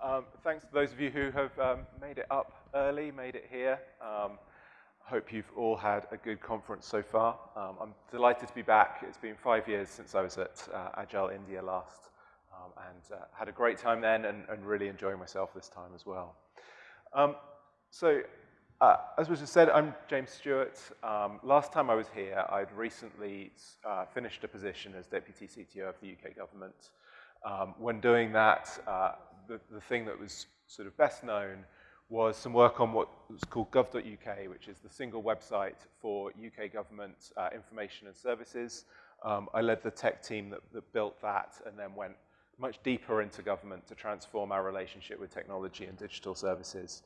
Um, thanks to those of you who have um, made it up early, made it here. Um, hope you've all had a good conference so far. Um, I'm delighted to be back. It's been five years since I was at uh, Agile India last, um, and uh, had a great time then and, and, really enjoying myself this time as well. Um, so, uh, as was just said, I'm James Stewart. last time I was here, I'd recently uh, finished a position as Deputy CTO of the UK government. when doing that, uh, the, the thing that was sort of best known was some work on what was called gov.uk, which is the single website for UK government uh, information and services. Um, I led the tech team that, that, built that and then went much deeper into government to transform our relationship with technology and digital services.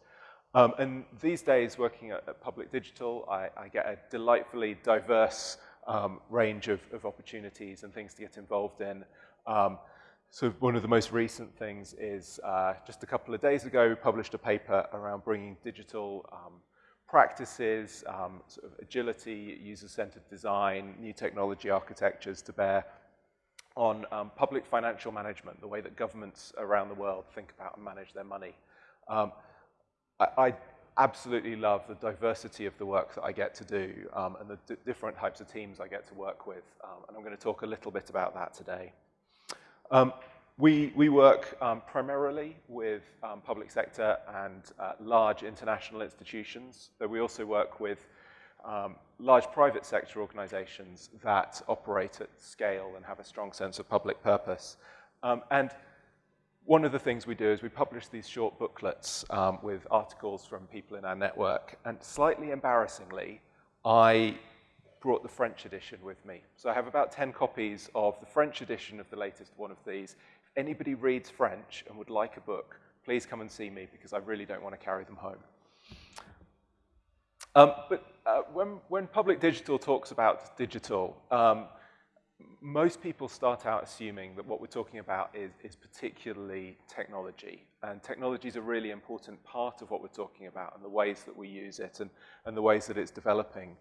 Um, and these days, working at, at Public Digital, I, I, get a delightfully diverse um, range of, of, opportunities and things to get involved in. So one of the most recent things is uh, just a couple of days ago, we published a paper around bringing digital um, practices, um, sort of agility, user-centered design, new technology architectures to bear on um, public financial management, the way that governments around the world think about and manage their money. Um, I, I, absolutely love the diversity of the work that I get to do um, and the different types of teams I get to work with, um, and I'm going to talk a little bit about that today. Um, we, we work um, primarily with um, public sector and uh, large international institutions, but we also work with um, large private sector organizations that operate at scale and have a strong sense of public purpose. Um, and one of the things we do is we publish these short booklets um, with articles from people in our network, and slightly embarrassingly, I brought the French edition with me. So I have about 10 copies of the French edition of the latest one of these. If anybody reads French and would like a book, please come and see me because I really don't want to carry them home. Um, but uh, when, when public digital talks about digital, um, most people start out assuming that what we're talking about is, is particularly technology. And technology is a really important part of what we're talking about and the ways that we use it and, and the ways that it's developing.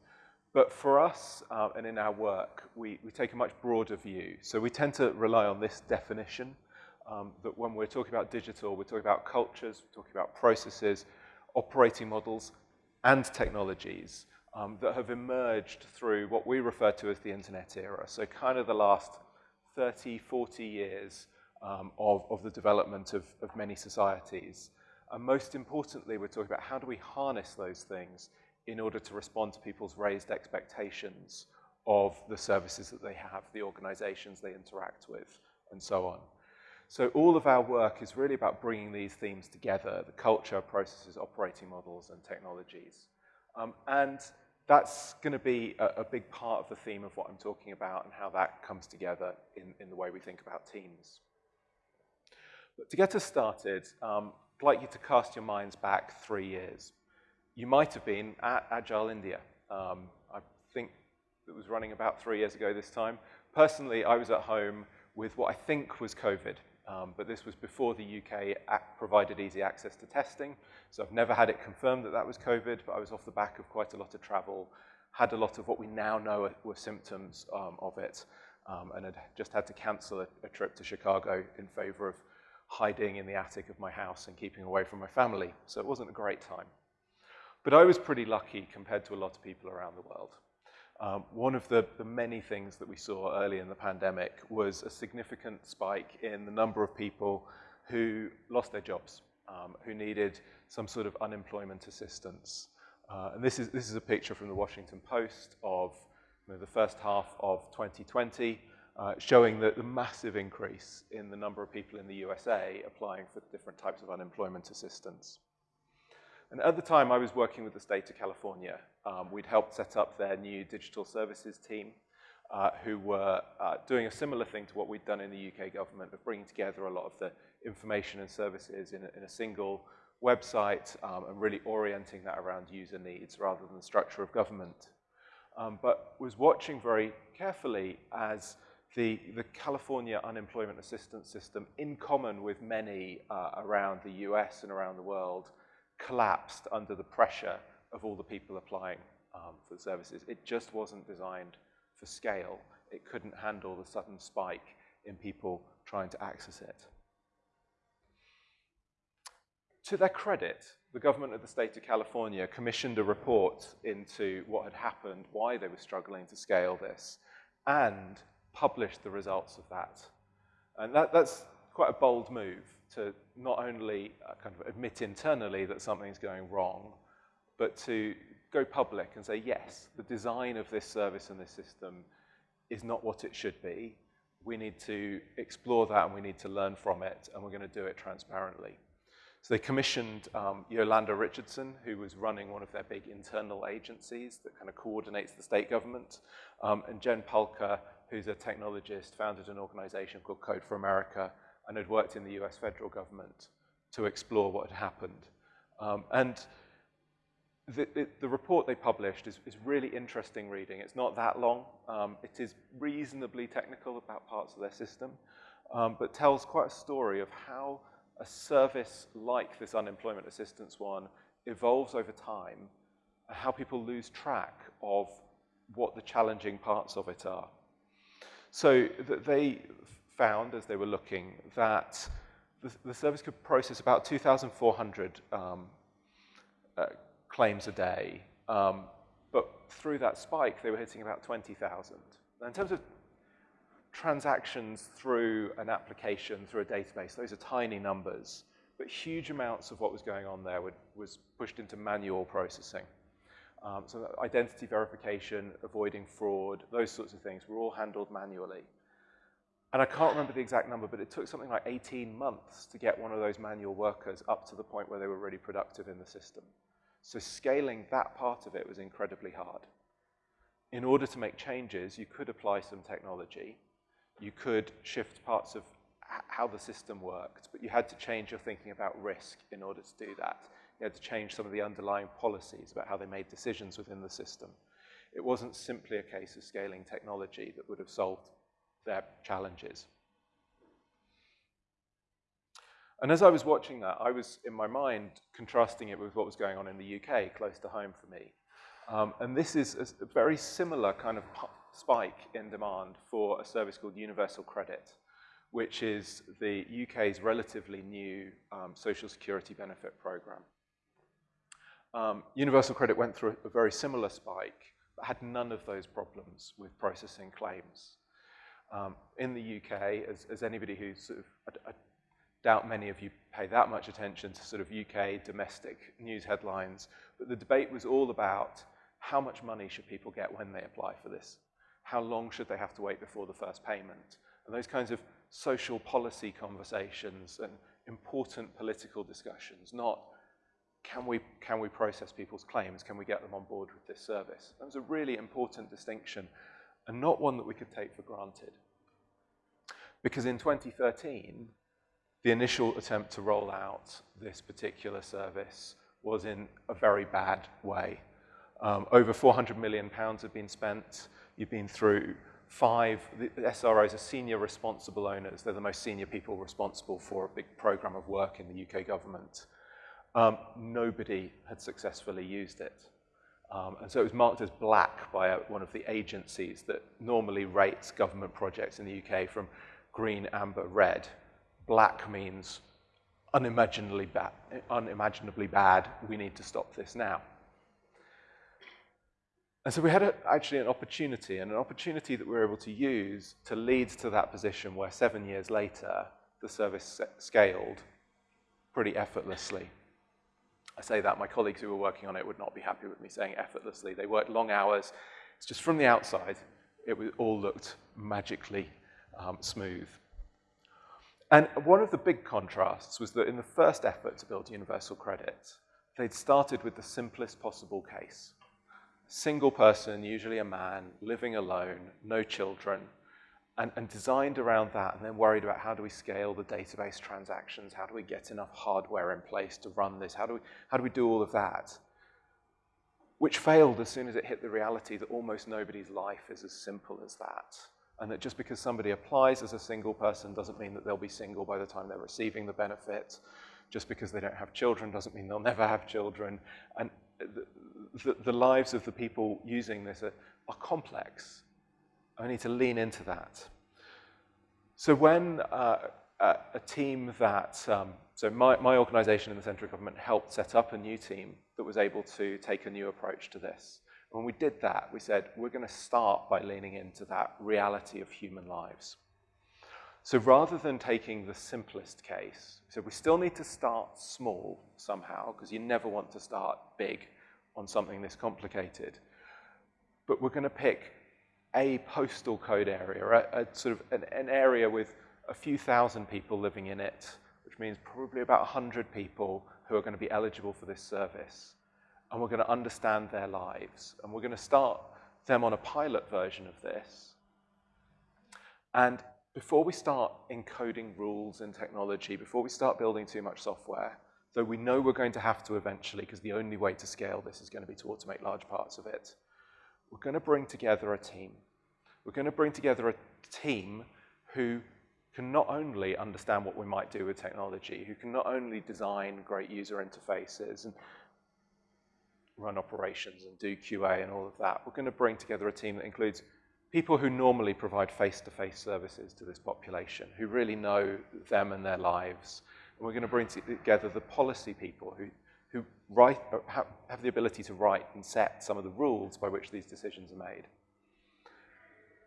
But for us uh, and in our work, we, we take a much broader view. So we tend to rely on this definition um, that when we're talking about digital, we're talking about cultures, we're talking about processes, operating models, and technologies um, that have emerged through what we refer to as the internet era. So kind of the last 30, 40 years um, of, of the development of, of many societies. And most importantly, we're talking about how do we harness those things in order to respond to people's raised expectations of the services that they have, the organizations they interact with, and so on. So all of our work is really about bringing these themes together, the culture, processes, operating models, and technologies. Um, and that's going to be a, a, big part of the theme of what I'm talking about and how that comes together in, in the way we think about teams. But to get us started, um, I'd like you to cast your minds back three years you might have been at Agile India. Um, I think it was running about three years ago this time. Personally, I was at home with what I think was COVID, um, but this was before the UK act provided easy access to testing, so I've never had it confirmed that that was COVID, but I was off the back of quite a lot of travel, had a lot of what we now know were symptoms um, of it, um, and had just had to cancel a, a trip to Chicago in favor of hiding in the attic of my house and keeping away from my family, so it wasn't a great time. But I was pretty lucky compared to a lot of people around the world. Um, one of the, the, many things that we saw early in the pandemic was a significant spike in the number of people who lost their jobs, um, who needed some sort of unemployment assistance. Uh, and this is, this is a picture from the Washington Post of you know, the first half of 2020, uh, showing the, the massive increase in the number of people in the USA applying for different types of unemployment assistance. And at the time, I was working with the state of California. Um, we'd helped set up their new digital services team, uh, who were uh, doing a similar thing to what we'd done in the UK government of bringing together a lot of the information and services in a, in a single website um, and really orienting that around user needs rather than the structure of government. Um, but was watching very carefully as the, the California unemployment assistance system, in common with many uh, around the US and around the world, collapsed under the pressure of all the people applying um, for the services. It just wasn't designed for scale. It couldn't handle the sudden spike in people trying to access it. to their credit, the government of the state of California commissioned a report into what had happened, why they were struggling to scale this, and published the results of that. And that, that's quite a bold move to not only uh, kind of admit internally that something's going wrong, but to go public and say, yes, the design of this service and this system is not what it should be. We need to explore that and we need to learn from it, and we're going to do it transparently. So they commissioned um, Yolanda Richardson, who was running one of their big internal agencies that kind of coordinates the state government, um, and Jen Pahlka, who's a technologist, founded an organization called Code for America and had worked in the US federal government to explore what had happened. Um, and the, the, the, report they published is, is, really interesting reading. It's not that long. Um, it is reasonably technical about parts of their system, um, but tells quite a story of how a service like this unemployment assistance one evolves over time and how people lose track of what the challenging parts of it are. So they found, as they were looking, that the, the service could process about 2,400 um, uh, claims a day, um, but through that spike, they were hitting about 20,000. In terms of transactions through an application, through a database, those are tiny numbers, but huge amounts of what was going on there would, was pushed into manual processing. Um, so identity verification, avoiding fraud, those sorts of things were all handled manually. And I can't remember the exact number, but it took something like 18 months to get one of those manual workers up to the point where they were really productive in the system. So scaling that part of it was incredibly hard. In order to make changes, you could apply some technology. You could shift parts of how the system worked, but you had to change your thinking about risk in order to do that. You had to change some of the underlying policies about how they made decisions within the system. It wasn't simply a case of scaling technology that would have solved their challenges. And as I was watching that, I was, in my mind, contrasting it with what was going on in the UK, close to home for me. Um, and this is a, very similar kind of spike in demand for a service called Universal Credit, which is the UK's relatively new um, social security benefit program. Um, Universal Credit went through a very similar spike, but had none of those problems with processing claims. Um, in the UK, as, as anybody who's sort of, I, I, doubt many of you pay that much attention to sort of UK domestic news headlines, but the debate was all about how much money should people get when they apply for this? How long should they have to wait before the first payment? And those kinds of social policy conversations and important political discussions, not can we, can we process people's claims? Can we get them on board with this service? That was a really important distinction and not one that we could take for granted. Because in 2013, the initial attempt to roll out this particular service was in a very bad way. Um, over 400 million pounds have been spent. You've been through five, the SROs are senior responsible owners. They're the most senior people responsible for a big program of work in the UK government. Um, nobody had successfully used it. Um, and so it was marked as black by a, one of the agencies that normally rates government projects in the UK from green, amber, red. Black means unimaginably bad, unimaginably bad. We need to stop this now. And so we had a, actually an opportunity, and an opportunity that we were able to use to lead to that position where seven years later, the service scaled pretty effortlessly. I say that, my colleagues who were working on it would not be happy with me saying effortlessly. They worked long hours. It's just from the outside, it all looked magically um, smooth. And one of the big contrasts was that in the first effort to build universal credit, they'd started with the simplest possible case. Single person, usually a man, living alone, no children, and, and, designed around that, and then worried about how do we scale the database transactions, how do we get enough hardware in place to run this, how do we, how do, we do all of that? Which failed as soon as it hit the reality that almost nobody's life is as simple as that. And that just because somebody applies as a single person doesn't mean that they'll be single by the time they're receiving the benefit. Just because they don't have children doesn't mean they'll never have children. And the, the, the lives of the people using this are, are complex I need to lean into that. So when uh, a, team that, um, so my, my organization in the central government helped set up a new team that was able to take a new approach to this. When we did that, we said, we're going to start by leaning into that reality of human lives. So rather than taking the simplest case, so we still need to start small somehow, because you never want to start big on something this complicated. But we're going to pick a postal code area, a, a sort of an, an, area with a few thousand people living in it, which means probably about 100 people who are going to be eligible for this service. And we're going to understand their lives. And we're going to start them on a pilot version of this. And before we start encoding rules in technology, before we start building too much software, though we know we're going to have to eventually, because the only way to scale this is going to be to automate large parts of it, we're going to bring together a team. We're going to bring together a team who can not only understand what we might do with technology, who can not only design great user interfaces and run operations and do QA and all of that, we're going to bring together a team that includes people who normally provide face-to-face -face services to this population, who really know them and their lives. And we're going to bring together the policy people who, who write, uh, have, have the ability to write and set some of the rules by which these decisions are made.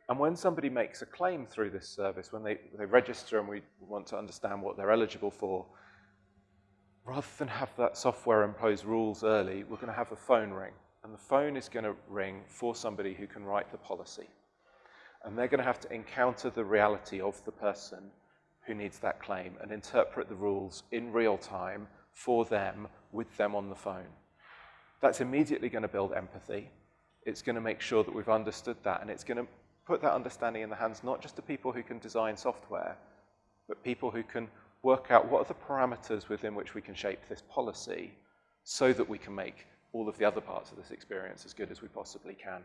And when somebody makes a claim through this service, when they, they register and we want to understand what they're eligible for, rather than have that software impose rules early, we're going to have a phone ring. And the phone is going to ring for somebody who can write the policy and they're going to have to encounter the reality of the person who needs that claim and interpret the rules in real time for them, with them on the phone. That's immediately going to build empathy. It's going to make sure that we've understood that, and it's going to put that understanding in the hands not just of people who can design software, but people who can work out what are the parameters within which we can shape this policy so that we can make all of the other parts of this experience as good as we possibly can.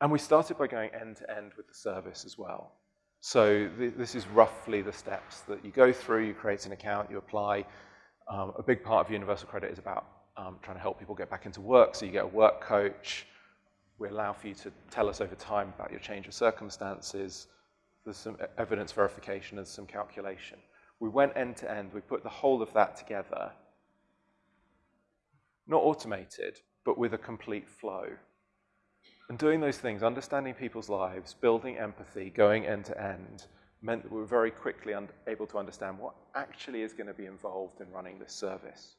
And we started by going end to end with the service as well. So th this is roughly the steps that you go through. You create an account, you apply. Um, a big part of Universal Credit is about um, trying to help people get back into work. So you get a work coach. We allow for you to tell us over time about your change of circumstances. There's some evidence verification and some calculation. We went end to end. We put the whole of that together. Not automated, but with a complete flow. And doing those things, understanding people's lives, building empathy, going end to end, meant that we were very quickly able to understand what actually is going to be involved in running this service.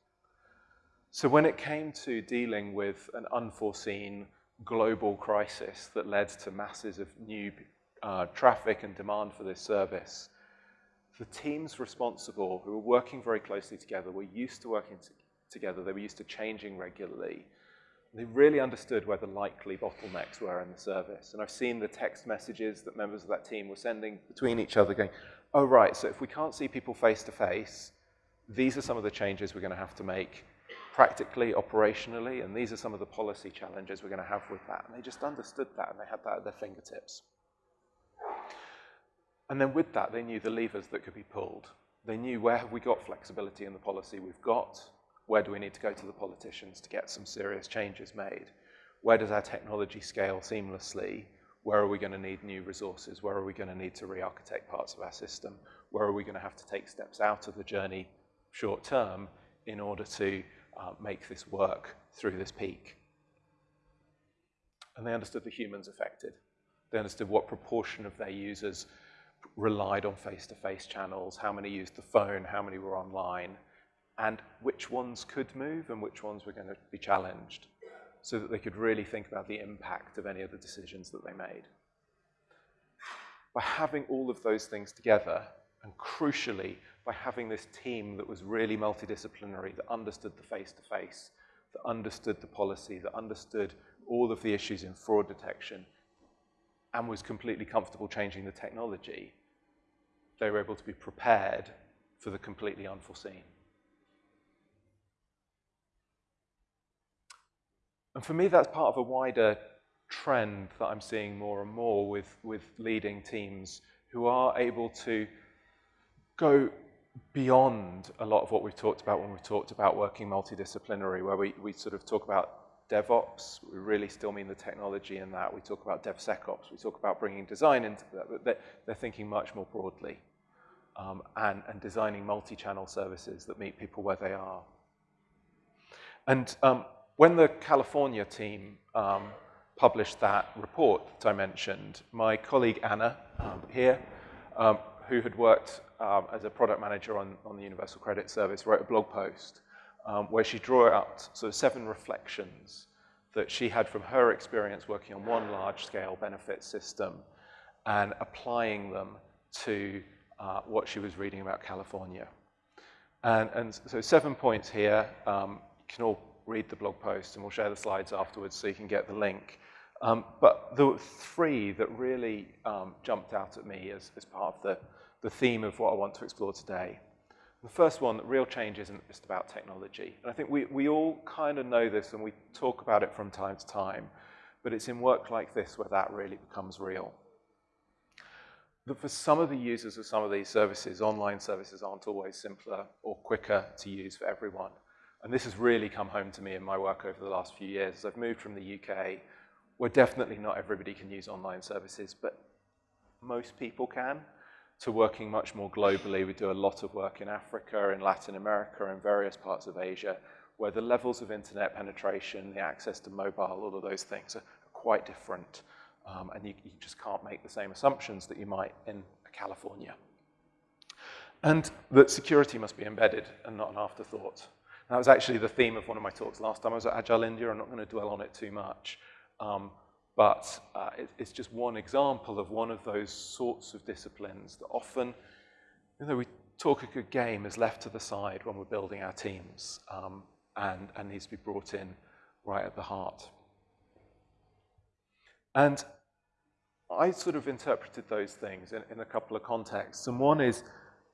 So when it came to dealing with an unforeseen global crisis that led to masses of new uh, traffic and demand for this service, the teams responsible who were working very closely together were used to working together, they were used to changing regularly, they really understood where the likely bottlenecks were in the service. And I've seen the text messages that members of that team were sending between each other going, oh, right, so if we can't see people face to face, these are some of the changes we're going to have to make practically, operationally, and these are some of the policy challenges we're going to have with that. And they just understood that, and they had that at their fingertips. And then with that, they knew the levers that could be pulled. They knew where have we got flexibility in the policy we've got, where do we need to go to the politicians to get some serious changes made? Where does our technology scale seamlessly? Where are we going to need new resources? Where are we going to need to re-architect parts of our system? Where are we going to have to take steps out of the journey short term in order to uh, make this work through this peak? And they understood the humans affected. They understood what proportion of their users relied on face-to-face -face channels, how many used the phone, how many were online, and which ones could move and which ones were going to be challenged so that they could really think about the impact of any of the decisions that they made. By having all of those things together, and crucially, by having this team that was really multidisciplinary, that understood the face-to-face, -face, that understood the policy, that understood all of the issues in fraud detection, and was completely comfortable changing the technology, they were able to be prepared for the completely unforeseen. And for me, that's part of a wider trend that I'm seeing more and more with, with leading teams who are able to go beyond a lot of what we've talked about when we've talked about working multidisciplinary, where we, we sort of talk about DevOps. We really still mean the technology in that. We talk about DevSecOps. We talk about bringing design into that. But they're, they're thinking much more broadly um, and, and designing multi-channel services that meet people where they are. And um, when the California team um, published that report that I mentioned, my colleague Anna um, here, um, who had worked um, as a product manager on, on the Universal Credit Service, wrote a blog post um, where she drew out sort of seven reflections that she had from her experience working on one large-scale benefit system and applying them to uh, what she was reading about California. And, and so seven points here. Um, you can all read the blog post, and we'll share the slides afterwards so you can get the link. Um, but the three that really um, jumped out at me as, as part of the, the theme of what I want to explore today. The first one, that real change isn't just about technology. And I think we, we all kind of know this and we talk about it from time to time, but it's in work like this where that really becomes real. That for some of the users of some of these services, online services aren't always simpler or quicker to use for everyone. And this has really come home to me in my work over the last few years. As I've moved from the UK, where definitely not everybody can use online services, but most people can, to working much more globally. We do a lot of work in Africa, in Latin America, and various parts of Asia, where the levels of internet penetration, the access to mobile, all of those things are quite different. Um, and you, you just can't make the same assumptions that you might in California. And that security must be embedded and not an afterthought. That was actually the theme of one of my talks last time I was at Agile India. I'm not going to dwell on it too much. Um, but uh, it, it's just one example of one of those sorts of disciplines that often, you know, we talk a good game is left to the side when we're building our teams um, and, and needs to be brought in right at the heart. And I sort of interpreted those things in, in a couple of contexts. And one is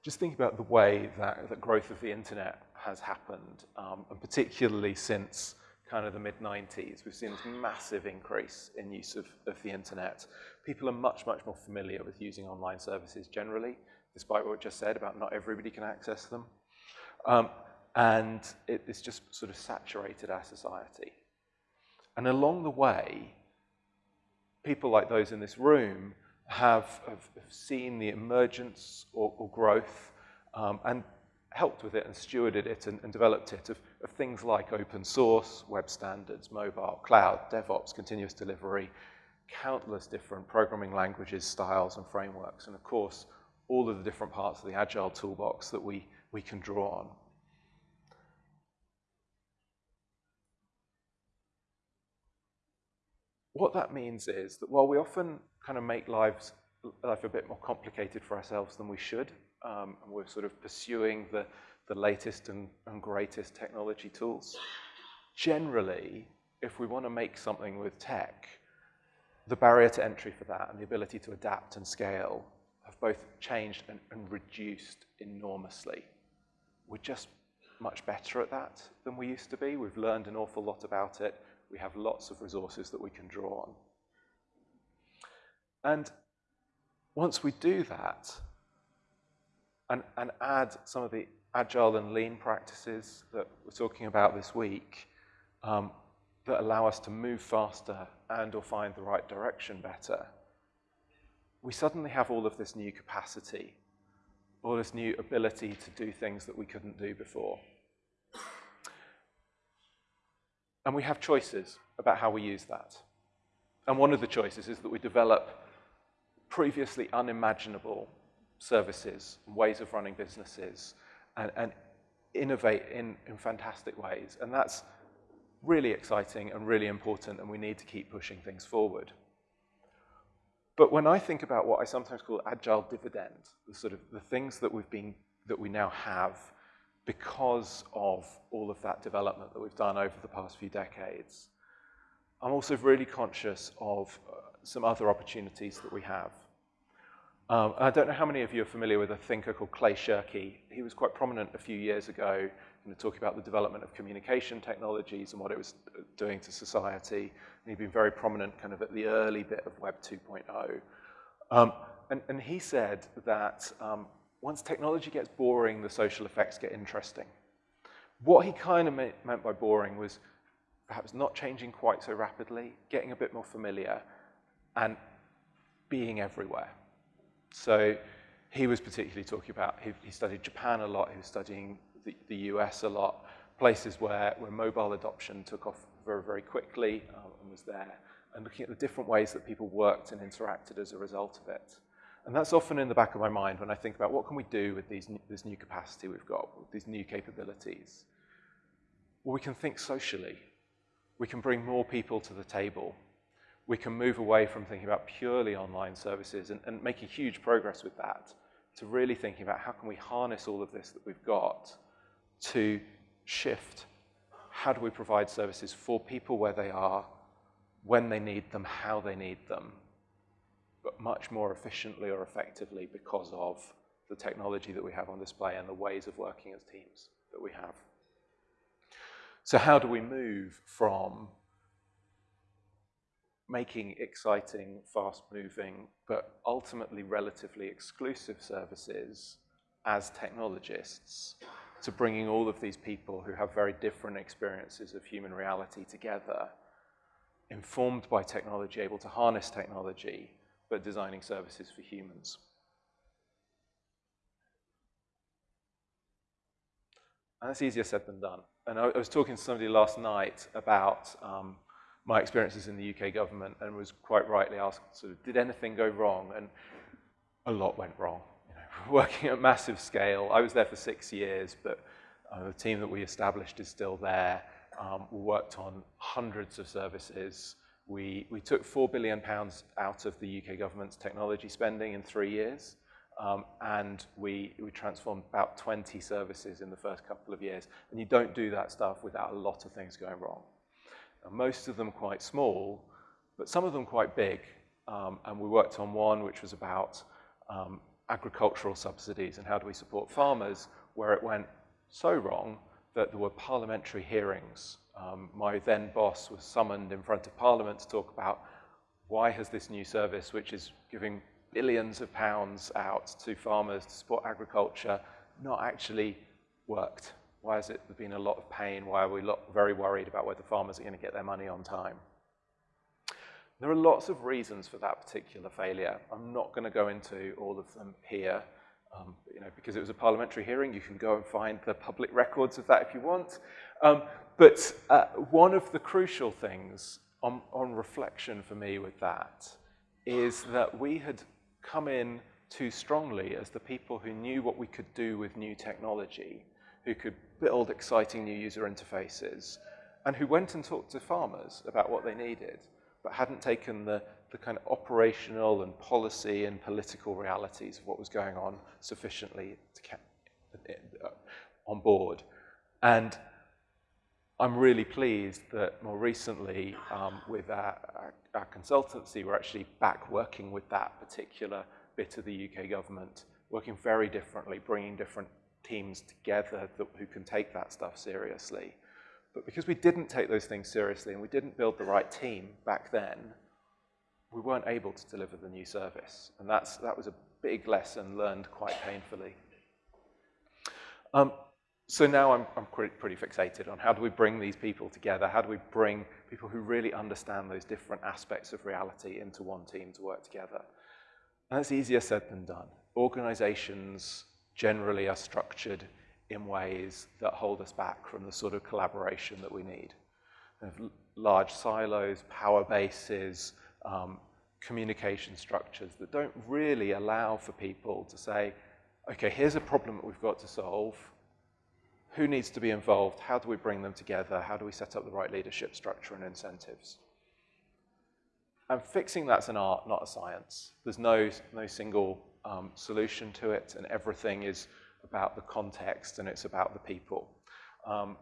just think about the way that the growth of the internet has happened, um, and particularly since kind of the mid-90s, we've seen this massive increase in use of, of the internet. People are much, much more familiar with using online services generally, despite what I just said about not everybody can access them. Um, and it, it's just sort of saturated our society. And along the way, people like those in this room have, have, seen the emergence or, or growth um, and helped with it and stewarded it and, and developed it of, of, things like open source, web standards, mobile, cloud, DevOps, continuous delivery, countless different programming languages, styles, and frameworks, and of course, all of the different parts of the Agile toolbox that we, we can draw on. What that means is that while we often kind of make lives life a bit more complicated for ourselves than we should, um, and we're sort of pursuing the, the latest and, and greatest technology tools. Generally, if we want to make something with tech, the barrier to entry for that and the ability to adapt and scale have both changed and, and reduced enormously. We're just much better at that than we used to be. We've learned an awful lot about it. We have lots of resources that we can draw on. And once we do that, and, and add some of the agile and lean practices that we're talking about this week um, that allow us to move faster and or find the right direction better, we suddenly have all of this new capacity, all this new ability to do things that we couldn't do before. And we have choices about how we use that. And one of the choices is that we develop previously unimaginable services, ways of running businesses, and, and innovate in, in fantastic ways. And that's really exciting and really important, and we need to keep pushing things forward. But when I think about what I sometimes call agile dividend, the sort of the things that we've been that we now have because of all of that development that we've done over the past few decades, I'm also really conscious of uh, some other opportunities that we have. Um, I don't know how many of you are familiar with a thinker called Clay Shirky. He was quite prominent a few years ago know, talking about the development of communication technologies and what it was doing to society. And he'd been very prominent kind of at the early bit of Web 2.0. Um, and, and, he said that um, once technology gets boring, the social effects get interesting. What he kind of meant by boring was perhaps not changing quite so rapidly, getting a bit more familiar, and being everywhere. So he was particularly talking about, he, he studied Japan a lot, he was studying the, the US a lot, places where, where mobile adoption took off very, very quickly um, and was there, and looking at the different ways that people worked and interacted as a result of it. And that's often in the back of my mind when I think about what can we do with these, this new capacity we've got, with these new capabilities. Well, we can think socially. We can bring more people to the table. We can move away from thinking about purely online services and, and making huge progress with that to really thinking about how can we harness all of this that we've got to shift how do we provide services for people where they are, when they need them, how they need them, but much more efficiently or effectively because of the technology that we have on display and the ways of working as teams that we have. So how do we move from making exciting, fast-moving, but ultimately relatively exclusive services as technologists to bringing all of these people who have very different experiences of human reality together, informed by technology, able to harness technology but designing services for humans. And that's easier said than done. And I, I was talking to somebody last night about um, my experiences in the UK government and was quite rightly asked, sort of, did anything go wrong? And a lot went wrong. You know, working at massive scale. I was there for six years, but uh, the team that we established is still there. Um, we worked on hundreds of services we, we took £4 billion out of the UK government's technology spending in three years, um, and we, we transformed about 20 services in the first couple of years. And you don't do that stuff without a lot of things going wrong. Most of them quite small, but some of them quite big. Um, and we worked on one which was about um, agricultural subsidies and how do we support farmers, where it went so wrong that there were parliamentary hearings um, my then boss was summoned in front of Parliament to talk about why has this new service, which is giving billions of pounds out to farmers to support agriculture, not actually worked? Why has it been a lot of pain? Why are we very worried about whether farmers are going to get their money on time? There are lots of reasons for that particular failure. I'm not going to go into all of them here. Um, you know, because it was a parliamentary hearing, you can go and find the public records of that if you want. Um, but uh, one of the crucial things on, on reflection for me with that is that we had come in too strongly as the people who knew what we could do with new technology, who could build exciting new user interfaces, and who went and talked to farmers about what they needed, but hadn't taken the, the kind of operational and policy and political realities of what was going on sufficiently on board. And I'm really pleased that more recently um, with our, our, our, consultancy, we're actually back working with that particular bit of the UK government, working very differently, bringing different teams together that, who can take that stuff seriously. But because we didn't take those things seriously and we didn't build the right team back then, we weren't able to deliver the new service. And that's, that was a big lesson learned quite painfully. Um, so now I'm, I'm pretty fixated on how do we bring these people together? How do we bring people who really understand those different aspects of reality into one team to work together? And that's easier said than done. Organizations generally are structured in ways that hold us back from the sort of collaboration that we need. large silos, power bases, um, communication structures that don't really allow for people to say, okay, here's a problem that we've got to solve who needs to be involved? How do we bring them together? How do we set up the right leadership structure and incentives? And fixing that's an art, not a science. There's no, no single um, solution to it, and everything is about the context and it's about the people. Um,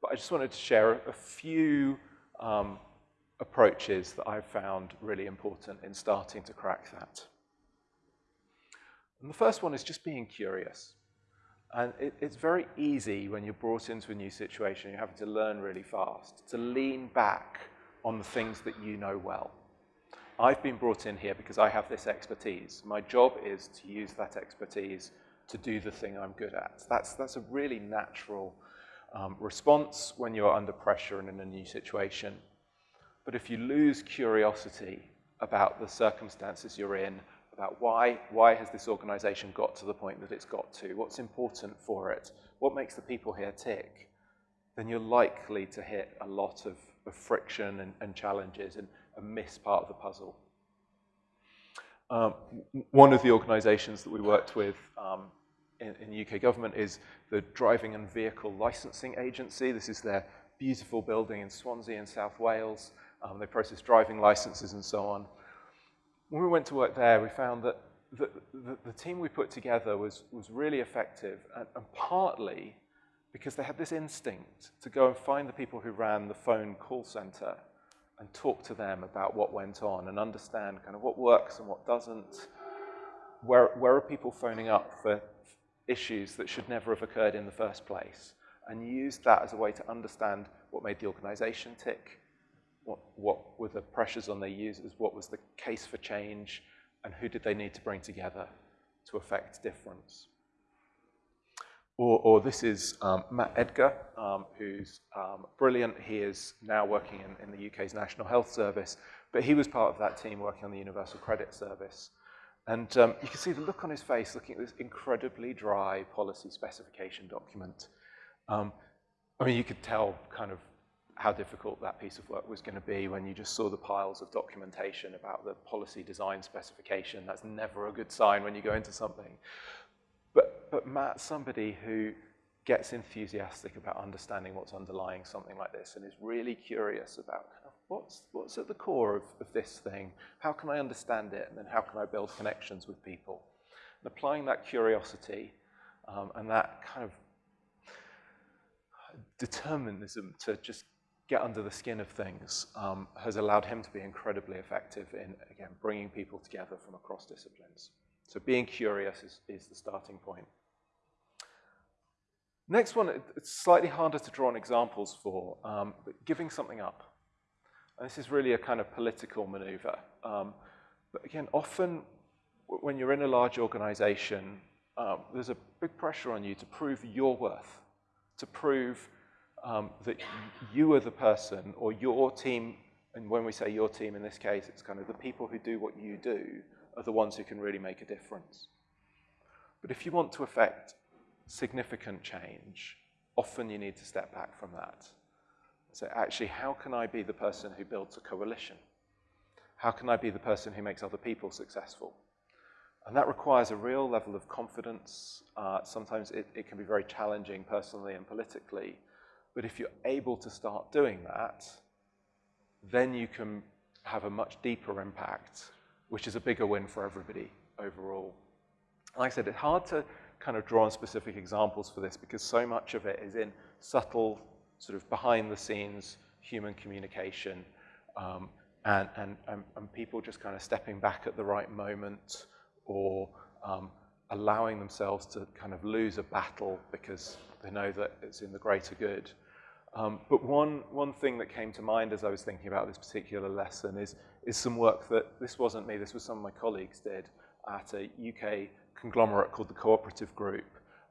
but I just wanted to share a few um, approaches that I've found really important in starting to crack that. And the first one is just being curious. And it, it's very easy when you're brought into a new situation, you're having to learn really fast, to lean back on the things that you know well. I've been brought in here because I have this expertise. My job is to use that expertise to do the thing I'm good at. That's, that's a really natural um, response when you're under pressure and in a new situation. But if you lose curiosity about the circumstances you're in, about why, why has this organization got to the point that it's got to, what's important for it, what makes the people here tick, then you're likely to hit a lot of, of friction and, and, challenges and, and miss part of the puzzle. Um, one of the organizations that we worked with um, in, in, UK government is the Driving and Vehicle Licensing Agency. This is their beautiful building in Swansea in South Wales. Um, they process driving licenses and so on. When we went to work there, we found that the, the, the team we put together was, was really effective, and, and partly because they had this instinct to go and find the people who ran the phone call center and talk to them about what went on and understand kind of what works and what doesn't. Where, where are people phoning up for issues that should never have occurred in the first place? And use that as a way to understand what made the organization tick, what, what were the pressures on their users, what was the case for change, and who did they need to bring together to affect difference. Or, or this is um, Matt Edgar, um, who's um, brilliant. He is now working in, in, the UK's National Health Service, but he was part of that team working on the Universal Credit Service. And um, you can see the look on his face looking at this incredibly dry policy specification document. Um, I mean, you could tell kind of how difficult that piece of work was going to be when you just saw the piles of documentation about the policy design specification. That's never a good sign when you go into something. But, but Matt's somebody who gets enthusiastic about understanding what's underlying something like this and is really curious about what's, what's at the core of, of this thing? How can I understand it? And then how can I build connections with people? And applying that curiosity um, and that kind of determinism to just get under the skin of things um, has allowed him to be incredibly effective in, again, bringing people together from across disciplines. So being curious is, is the starting point. Next one, it's slightly harder to draw on examples for, um, but giving something up. And this is really a kind of political maneuver. Um, but again, often when you're in a large organization, um, there's a big pressure on you to prove your worth, to prove um, that you are the person or your team, and when we say your team in this case, it's kind of the people who do what you do are the ones who can really make a difference. But if you want to affect significant change, often you need to step back from that. So actually, how can I be the person who builds a coalition? How can I be the person who makes other people successful? And that requires a real level of confidence. Uh, sometimes it, it can be very challenging personally and politically. But if you're able to start doing that, then you can have a much deeper impact which is a bigger win for everybody overall. Like I said, it's hard to kind of draw on specific examples for this because so much of it is in subtle, sort of behind the scenes human communication um, and, and, and, and, people just kind of stepping back at the right moment or um, allowing themselves to kind of lose a battle because they know that it's in the greater good. Um, but one, one thing that came to mind as I was thinking about this particular lesson is, is some work that, this wasn't me, this was some of my colleagues did at a UK conglomerate called the Cooperative Group,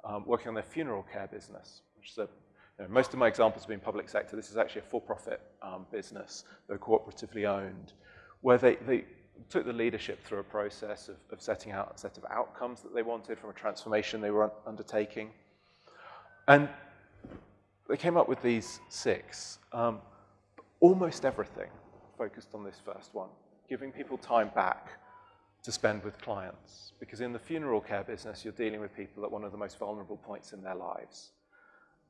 um, working on their funeral care business, which is a, you know, most of my examples have been public sector. This is actually a for-profit um, business, they're cooperatively owned, where they, they took the leadership through a process of, of setting out a set of outcomes that they wanted from a transformation they were undertaking. And they came up with these six. Um, almost everything focused on this first one, giving people time back to spend with clients. Because in the funeral care business, you're dealing with people at one of the most vulnerable points in their lives.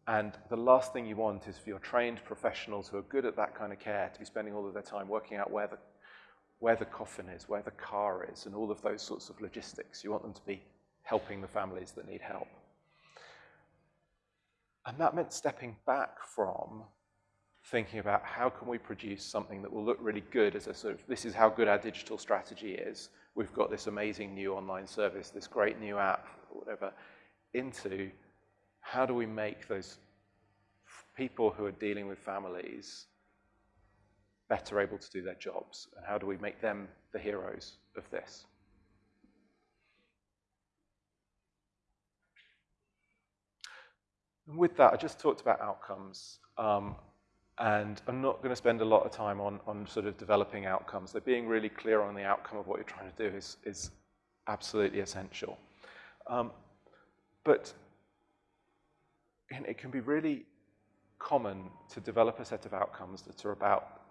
And the last thing you want is for your trained professionals who are good at that kind of care to be spending all of their time working out where the, where the coffin is, where the car is, and all of those sorts of logistics. You want them to be helping the families that need help. And that meant stepping back from thinking about how can we produce something that will look really good as a sort of, this is how good our digital strategy is. We've got this amazing new online service, this great new app, whatever, into how do we make those people who are dealing with families better able to do their jobs? And how do we make them the heroes of this? And with that, I just talked about outcomes. Um, and I'm not going to spend a lot of time on, on sort of developing outcomes. They're being really clear on the outcome of what you're trying to do is, is absolutely essential. Um, but it can be really common to develop a set of outcomes that are about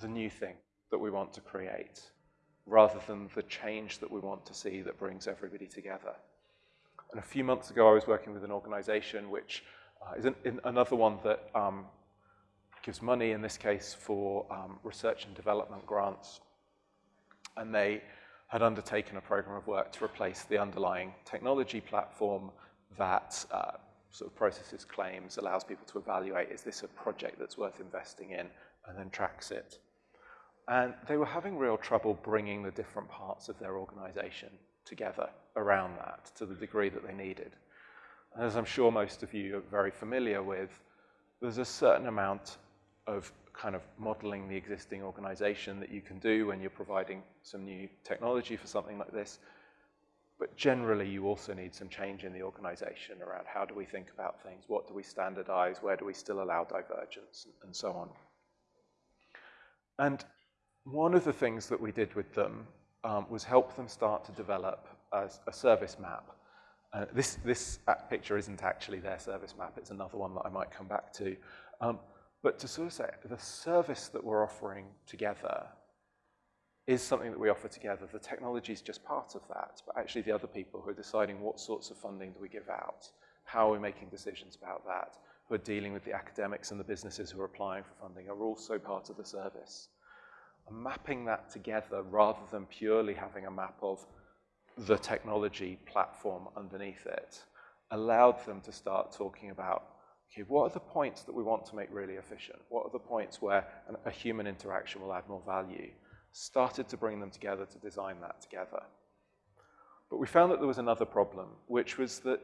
the new thing that we want to create rather than the change that we want to see that brings everybody together. And a few months ago, I was working with an organization which uh, is an, another one that um, gives money, in this case, for um, research and development grants. And they had undertaken a program of work to replace the underlying technology platform that uh, sort of processes claims, allows people to evaluate, is this a project that's worth investing in, and then tracks it. And they were having real trouble bringing the different parts of their organization together around that to the degree that they needed. As I'm sure most of you are very familiar with, there's a certain amount of kind of modeling the existing organization that you can do when you're providing some new technology for something like this. But generally, you also need some change in the organization around how do we think about things, what do we standardize, where do we still allow divergence, and so on. And one of the things that we did with them um, was help them start to develop a, a service map. Uh, this, this picture isn't actually their service map, it's another one that I might come back to. Um, but to sort of say, the service that we're offering together is something that we offer together. The technology is just part of that, but actually the other people who are deciding what sorts of funding do we give out, how are we making decisions about that, who are dealing with the academics and the businesses who are applying for funding are also part of the service. Mapping that together rather than purely having a map of the technology platform underneath it allowed them to start talking about okay, what are the points that we want to make really efficient? What are the points where an, a human interaction will add more value? Started to bring them together to design that together. But we found that there was another problem, which was that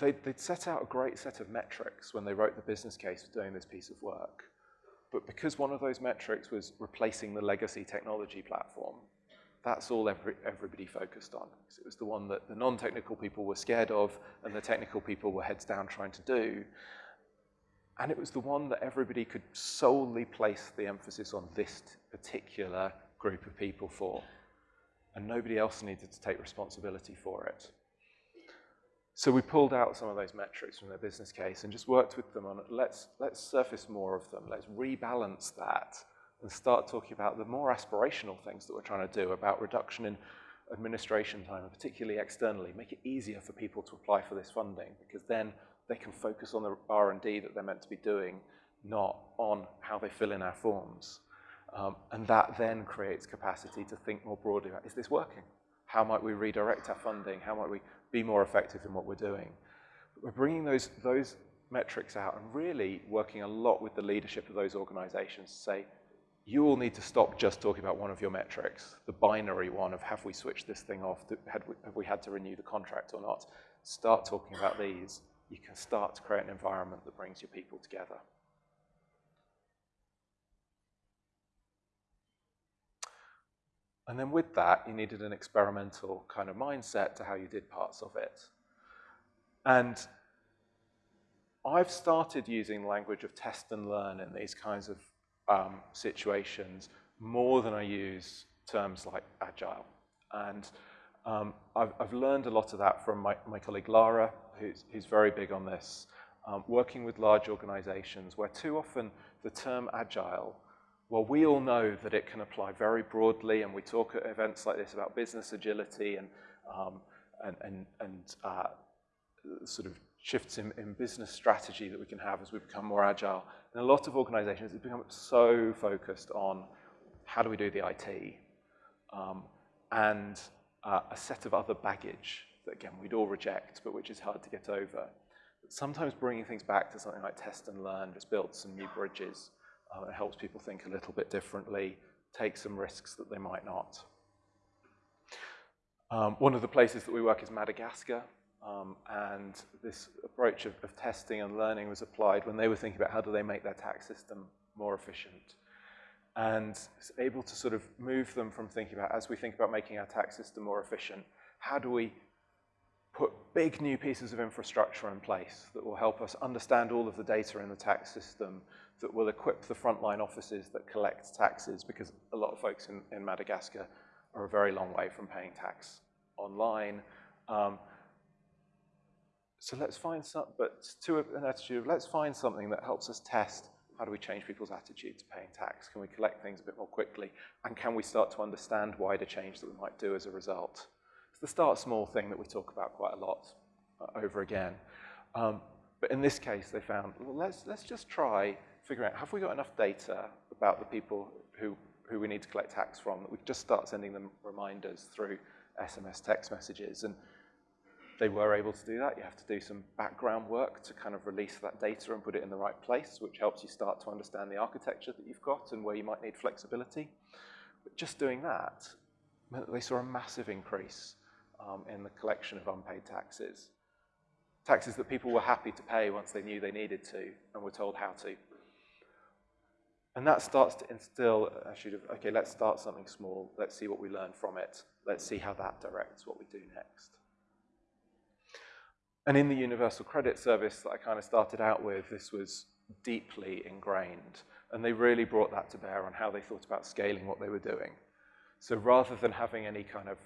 they'd, they'd set out a great set of metrics when they wrote the business case for doing this piece of work. But because one of those metrics was replacing the legacy technology platform, that's all every, everybody focused on. It was the one that the non-technical people were scared of and the technical people were heads down trying to do. And it was the one that everybody could solely place the emphasis on this particular group of people for. And nobody else needed to take responsibility for it. So we pulled out some of those metrics from their business case and just worked with them on, let's, let's surface more of them. Let's rebalance that and start talking about the more aspirational things that we're trying to do about reduction in administration time, and particularly externally, make it easier for people to apply for this funding, because then they can focus on the R&D that they're meant to be doing, not on how they fill in our forms. Um, and that then creates capacity to think more broadly about, is this working? How might we redirect our funding? How might we be more effective in what we're doing? But we're bringing those, those metrics out and really working a lot with the leadership of those organizations to say, you all need to stop just talking about one of your metrics, the binary one of have we switched this thing off, have we, have we had to renew the contract or not. Start talking about these. You can start to create an environment that brings your people together. And then with that, you needed an experimental kind of mindset to how you did parts of it. And I've started using language of test and learn in these kinds of um, situations more than I use terms like agile. And um, I've, I've, learned a lot of that from my, my colleague Lara, who's, who's, very big on this, um, working with large organizations where too often the term agile, well, we all know that it can apply very broadly, and we talk at events like this about business agility and, um, and, and, and uh, sort of shifts in, in business strategy that we can have as we become more agile. And a lot of organizations, have become so focused on how do we do the IT um, and uh, a set of other baggage that, again, we'd all reject, but which is hard to get over. But sometimes bringing things back to something like test and learn just builds some new bridges. Uh, it helps people think a little bit differently, take some risks that they might not. Um, one of the places that we work is Madagascar. Um, and this approach of, of, testing and learning was applied when they were thinking about how do they make their tax system more efficient. And it's able to sort of move them from thinking about, as we think about making our tax system more efficient, how do we put big new pieces of infrastructure in place that will help us understand all of the data in the tax system, that will equip the frontline offices that collect taxes, because a lot of folks in, in Madagascar are a very long way from paying tax online. Um, so let's find some, but to an attitude, of let's find something that helps us test how do we change people's attitude to paying tax? Can we collect things a bit more quickly? And can we start to understand wider change that we might do as a result? It's the start small thing that we talk about quite a lot uh, over again. Um, but in this case, they found, well, let's, let's just try figuring out, have we got enough data about the people who, who we need to collect tax from that we just start sending them reminders through SMS text messages? And they were able to do that. You have to do some background work to kind of release that data and put it in the right place, which helps you start to understand the architecture that you've got and where you might need flexibility. But just doing that, they saw a massive increase um, in the collection of unpaid taxes. Taxes that people were happy to pay once they knew they needed to and were told how to. And that starts to instill actually, okay, let's start something small. Let's see what we learn from it. Let's see how that directs what we do next. And in the Universal Credit Service that I kind of started out with, this was deeply ingrained. And they really brought that to bear on how they thought about scaling what they were doing. So rather than having any kind of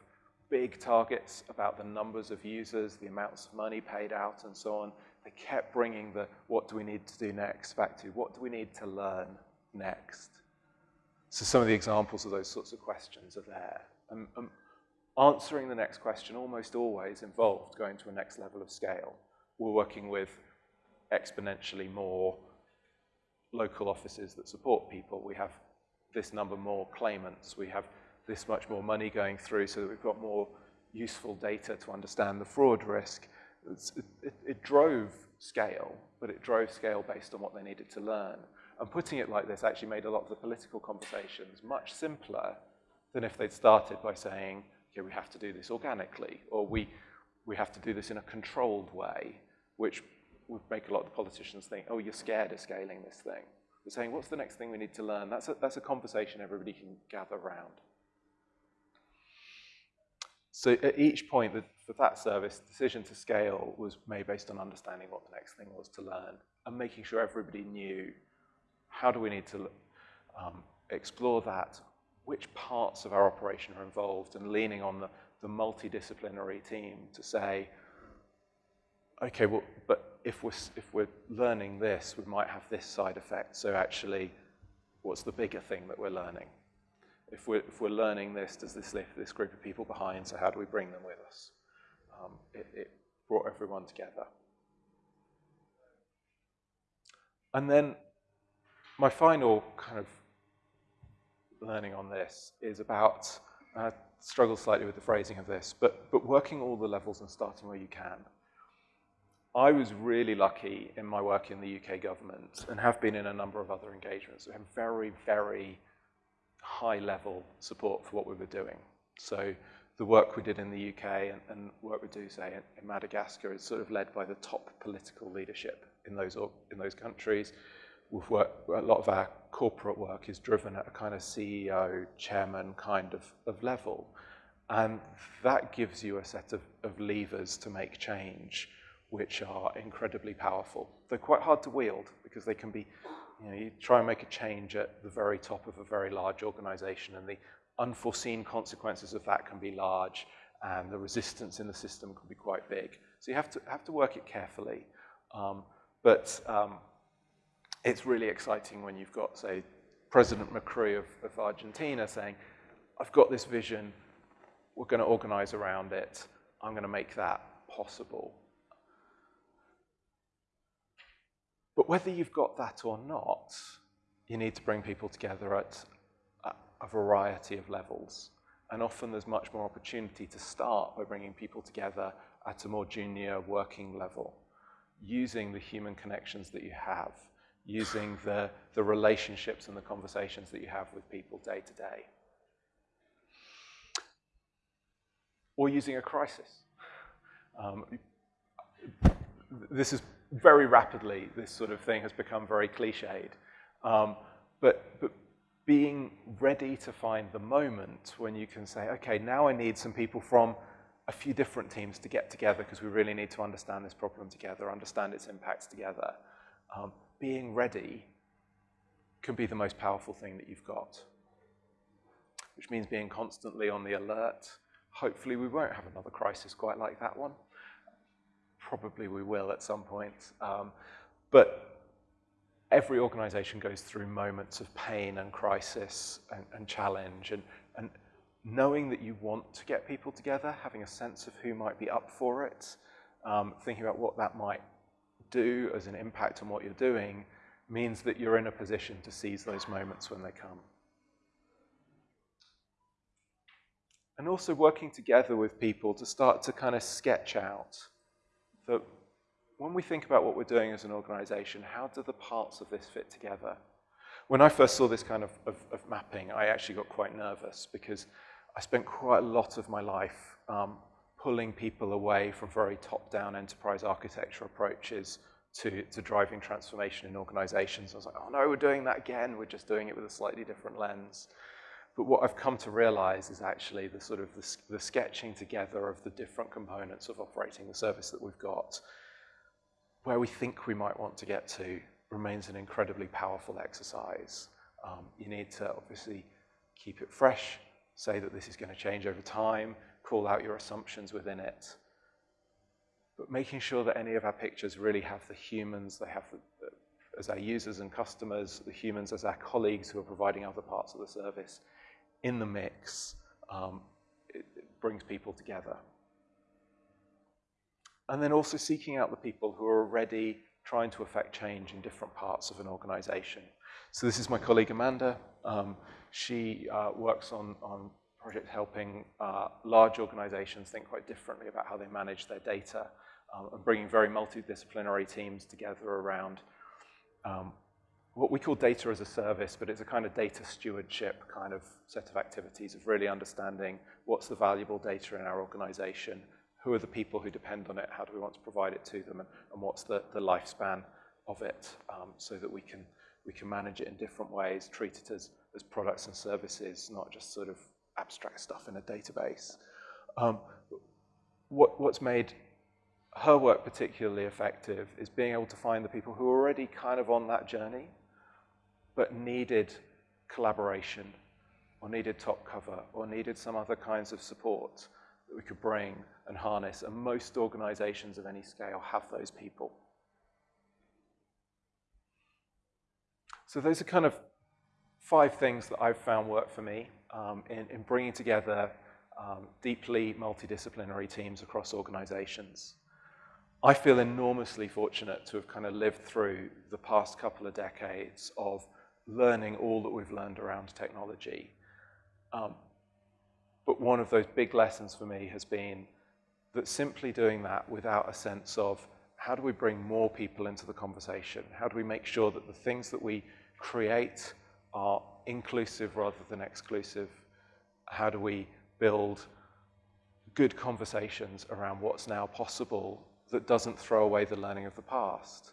big targets about the numbers of users, the amounts of money paid out, and so on, they kept bringing the what do we need to do next back to what do we need to learn next. So some of the examples of those sorts of questions are there. And, and answering the next question almost always involved going to a next level of scale. We're working with exponentially more local offices that support people. We have this number more claimants. We have this much more money going through so that we've got more useful data to understand the fraud risk. It, it, it, drove scale, but it drove scale based on what they needed to learn. And putting it like this actually made a lot of the political conversations much simpler than if they'd started by saying, okay, we have to do this organically, or we, we have to do this in a controlled way, which would make a lot of the politicians think, oh, you're scared of scaling this thing. We're saying, what's the next thing we need to learn? That's a, that's a conversation everybody can gather around. So at each point for that service, the decision to scale was made based on understanding what the next thing was to learn and making sure everybody knew how do we need to um, explore that, which parts of our operation are involved and leaning on the, the multidisciplinary team to say, okay, well, but if we're, if we're learning this, we might have this side effect. So actually, what's the bigger thing that we're learning? If we're, if we're learning this, does this leave this group of people behind? So how do we bring them with us? Um, it, it brought everyone together. And then my final kind of learning on this is about, uh, struggle slightly with the phrasing of this, but, but working all the levels and starting where you can. I was really lucky in my work in the UK government and have been in a number of other engagements. We have very, very high level support for what we were doing. So the work we did in the UK and, and work we do, say, in, in, Madagascar is sort of led by the top political leadership in those, in those countries. We've worked, a lot of our corporate work is driven at a kind of CEO, chairman kind of, of level. And that gives you a set of, of levers to make change, which are incredibly powerful. They're quite hard to wield because they can be, you know, you try and make a change at the very top of a very large organization and the unforeseen consequences of that can be large and the resistance in the system can be quite big. So you have to, have to work it carefully. Um, but um, it's really exciting when you've got, say, President Macri of, of Argentina saying, I've got this vision, we're going to organize around it, I'm going to make that possible. But whether you've got that or not, you need to bring people together at a variety of levels. And often there's much more opportunity to start by bringing people together at a more junior working level, using the human connections that you have using the, the relationships and the conversations that you have with people day to day. Or using a crisis. Um, this is very rapidly, this sort of thing has become very cliched. Um, but, but being ready to find the moment when you can say, okay, now I need some people from a few different teams to get together because we really need to understand this problem together, understand its impacts together. Um, being ready can be the most powerful thing that you've got, which means being constantly on the alert. Hopefully we won't have another crisis quite like that one. Probably we will at some point. Um, but every organization goes through moments of pain and crisis and, and challenge. And, and knowing that you want to get people together, having a sense of who might be up for it, um, thinking about what that might do as an impact on what you're doing, means that you're in a position to seize those moments when they come. And also working together with people to start to kind of sketch out that when we think about what we're doing as an organization, how do the parts of this fit together? When I first saw this kind of, of, of mapping, I actually got quite nervous because I spent quite a lot of my life um, pulling people away from very top-down enterprise architecture approaches to, to driving transformation in organizations. I was like, oh no, we're doing that again. We're just doing it with a slightly different lens. But what I've come to realize is actually the sort of the, the sketching together of the different components of operating the service that we've got, where we think we might want to get to remains an incredibly powerful exercise. Um, you need to obviously keep it fresh, say that this is going to change over time, call out your assumptions within it, but making sure that any of our pictures really have the humans, they have the, the, as our users and customers, the humans as our colleagues who are providing other parts of the service in the mix, um, it, it brings people together. And then also seeking out the people who are already trying to affect change in different parts of an organization. So this is my colleague Amanda. Um, she uh, works on, on projects helping uh, large organizations think quite differently about how they manage their data um, and bringing very multidisciplinary teams together around um, what we call data as a service, but it's a kind of data stewardship kind of set of activities of really understanding what's the valuable data in our organization, who are the people who depend on it, how do we want to provide it to them, and, and what's the, the lifespan of it um, so that we can, we can manage it in different ways, treat it as, as products and services, not just sort of abstract stuff in a database. Um, what, what's made her work particularly effective is being able to find the people who are already kind of on that journey, but needed collaboration, or needed top cover, or needed some other kinds of support that we could bring and harness. And most organizations of any scale have those people. So those are kind of five things that I've found work for me um, in, in, bringing together um, deeply multidisciplinary teams across organizations. I feel enormously fortunate to have kind of lived through the past couple of decades of learning all that we've learned around technology. Um, but one of those big lessons for me has been that simply doing that without a sense of how do we bring more people into the conversation? How do we make sure that the things that we create are inclusive rather than exclusive? How do we build good conversations around what's now possible that doesn't throw away the learning of the past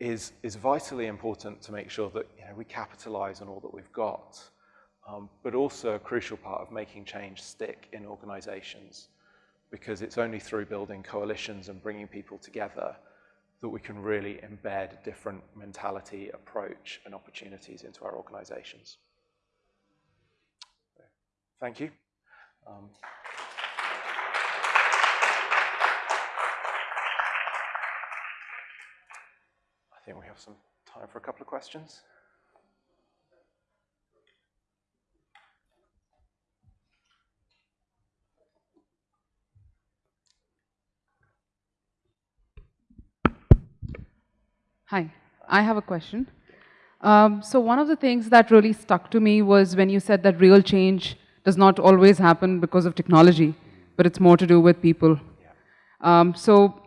is, is vitally important to make sure that you know, we capitalize on all that we've got, um, but also a crucial part of making change stick in organizations because it's only through building coalitions and bringing people together that we can really embed different mentality, approach, and opportunities into our organizations. Thank you. Um, think we have some time for a couple of questions. Hi, I have a question. Um, so one of the things that really stuck to me was when you said that real change does not always happen because of technology, but it's more to do with people. Um, so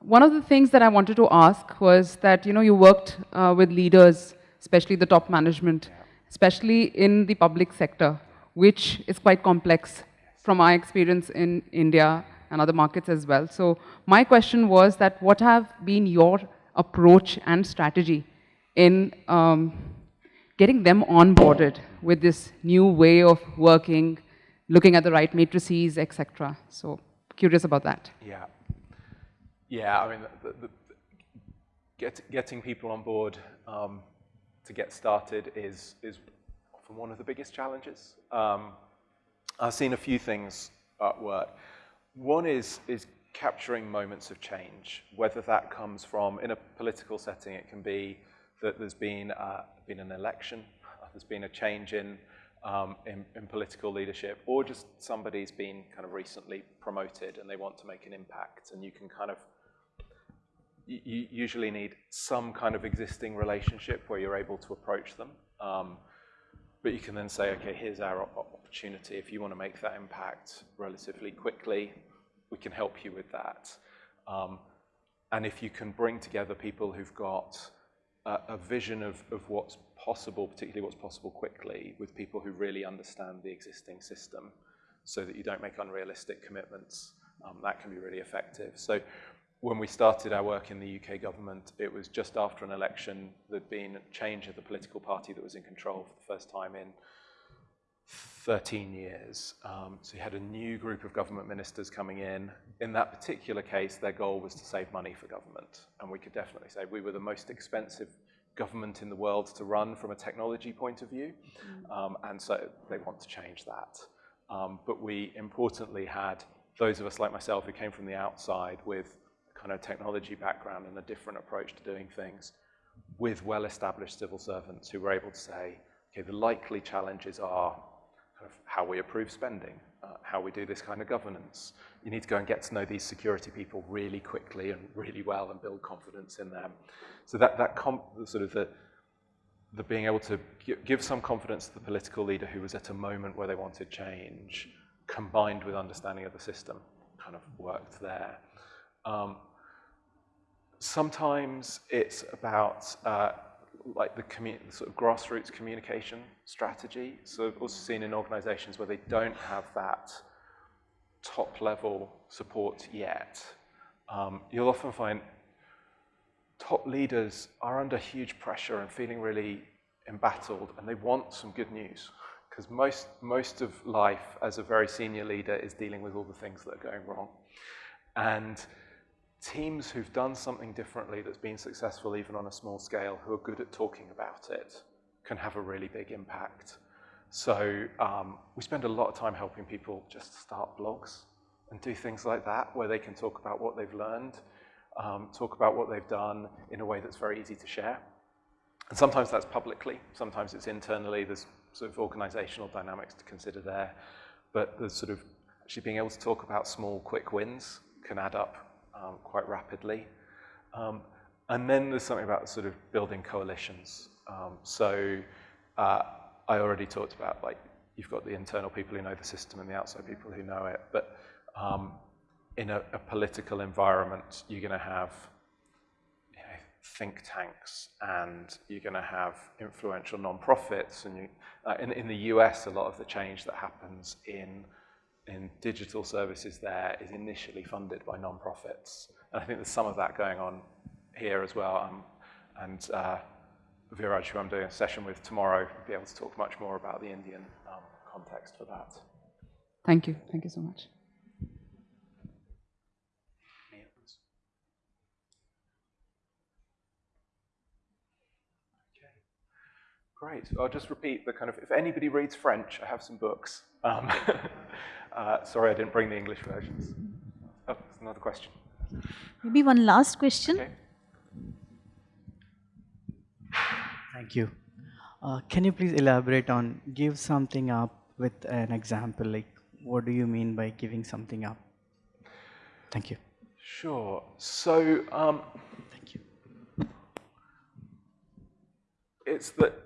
one of the things that I wanted to ask was that, you know, you worked uh, with leaders, especially the top management, especially in the public sector, which is quite complex from my experience in India and other markets as well. So my question was that what have been your approach and strategy in um, getting them onboarded with this new way of working, looking at the right matrices, etc. So curious about that. Yeah. Yeah, I mean, the, the, get, getting people on board um, to get started is, is often one of the biggest challenges. Um, I've seen a few things at work. One is, is capturing moments of change, whether that comes from, in a political setting, it can be that there's been, uh, been an election, there's been a change in, um, in, in, political leadership, or just somebody's been kind of recently promoted and they want to make an impact, and you can kind of, you usually need some kind of existing relationship where you're able to approach them. Um, but you can then say, okay, here's our opportunity. If you want to make that impact relatively quickly, we can help you with that. Um, and if you can bring together people who've got a, a vision of, of what's possible, particularly what's possible quickly, with people who really understand the existing system so that you don't make unrealistic commitments, um, that can be really effective. So when we started our work in the UK government, it was just after an election, there'd been a change of the political party that was in control for the first time in 13 years. Um, so you had a new group of government ministers coming in. In that particular case, their goal was to save money for government. And we could definitely say we were the most expensive government in the world to run from a technology point of view. Um, and so they want to change that. Um, but we importantly had those of us like myself who came from the outside with kind of technology background and a different approach to doing things with well-established civil servants who were able to say, okay, the likely challenges are of how we approve spending, uh, how we do this kind of governance. You need to go and get to know these security people really quickly and really well and build confidence in them. So that, that sort of the, the being able to give some confidence to the political leader who was at a moment where they wanted change, combined with understanding of the system, kind of worked there. Um, sometimes it's about uh, like the, sort of grassroots communication strategy. So I've also seen in organizations where they don't have that top level support yet. Um, you'll often find top leaders are under huge pressure and feeling really embattled and they want some good news because most, most of life as a very senior leader is dealing with all the things that are going wrong. And teams who've done something differently that's been successful even on a small scale, who are good at talking about it, can have a really big impact. So um, we spend a lot of time helping people just start blogs and do things like that, where they can talk about what they've learned, um, talk about what they've done in a way that's very easy to share. And sometimes that's publicly, sometimes it's internally, there's sort of organizational dynamics to consider there, but the sort of actually being able to talk about small, quick wins can add up um, quite rapidly. Um, and then there's something about sort of building coalitions. Um, so uh, I already talked about like you've got the internal people who know the system and the outside people who know it, but um, in a, a, political environment, you're going to have you know, think tanks and you're going to have influential non-profits. And you, uh, in, in the US, a lot of the change that happens in in digital services there is initially funded by non-profits. And I think there's some of that going on here as well. Um, and uh, Viraj, who I'm doing a session with tomorrow, will be able to talk much more about the Indian um, context for that. Thank you. Thank you so much. Great. I'll just repeat the kind of, if anybody reads French, I have some books. Um, uh, sorry, I didn't bring the English versions. Oh, another question. Maybe one last question. Okay. Thank you. Uh, can you please elaborate on give something up with an example? Like, what do you mean by giving something up? Thank you. Sure. So, um, thank you. It's that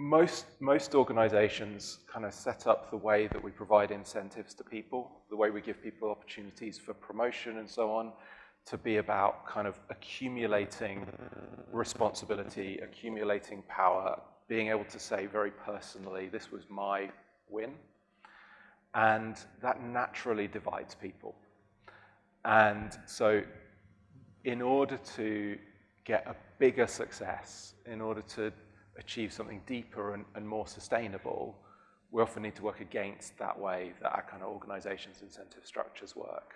most, most organizations kind of set up the way that we provide incentives to people, the way we give people opportunities for promotion and so on, to be about kind of accumulating responsibility, accumulating power, being able to say very personally, this was my win. And that naturally divides people. And so in order to get a bigger success, in order to achieve something deeper and, and more sustainable, we often need to work against that way that our kind of organization's incentive structures work.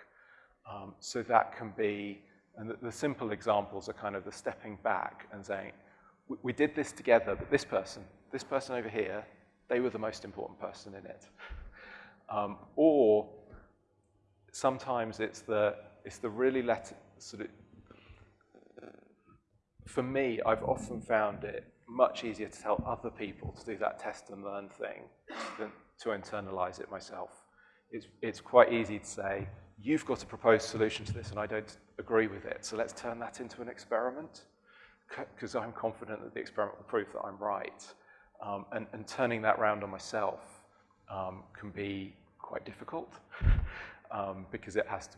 Um, so that can be, and the, the, simple examples are kind of the stepping back and saying, we, we did this together, but this person, this person over here, they were the most important person in it. Um, or sometimes it's the, it's the really let, sort of, for me, I've often found it much easier to tell other people to do that test and learn thing than to internalize it myself. It's, it's quite easy to say, you've got a proposed solution to this and I don't agree with it, so let's turn that into an experiment because I'm confident that the experiment will prove that I'm right. Um, and, and, turning that round on myself um, can be quite difficult um, because it has to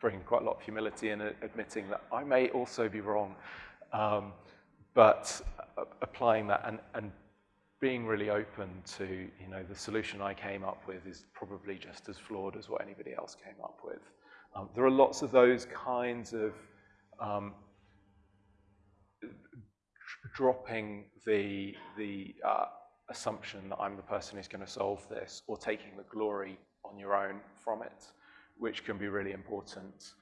bring quite a lot of humility in admitting that I may also be wrong. But uh, applying that and, and being really open to, you know, the solution I came up with is probably just as flawed as what anybody else came up with. Um, there are lots of those kinds of um, dropping the, the uh, assumption that I'm the person who's going to solve this or taking the glory on your own from it, which can be really important.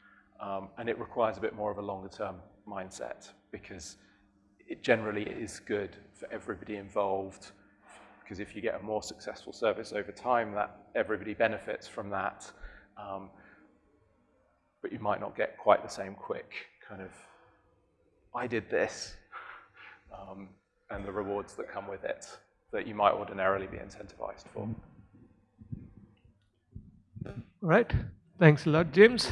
Um, and it requires a bit more of a longer term mindset because it generally is good for everybody involved because if you get a more successful service over time, that everybody benefits from that. Um, but you might not get quite the same quick kind of, I did this, um, and the rewards that come with it that you might ordinarily be incentivized for. All right. Thanks a lot, James.